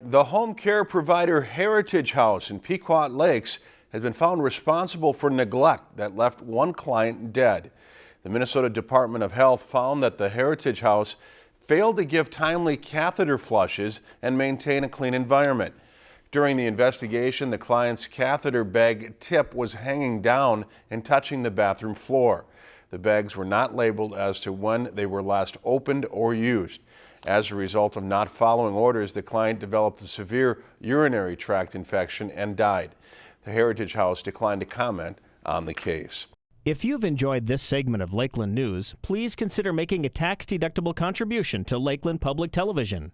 The home care provider Heritage House in Pequot Lakes has been found responsible for neglect that left one client dead. The Minnesota Department of Health found that the Heritage House failed to give timely catheter flushes and maintain a clean environment. During the investigation, the client's catheter bag tip was hanging down and touching the bathroom floor. The bags were not labeled as to when they were last opened or used. As a result of not following orders, the client developed a severe urinary tract infection and died. The Heritage House declined to comment on the case. If you've enjoyed this segment of Lakeland News, please consider making a tax-deductible contribution to Lakeland Public Television.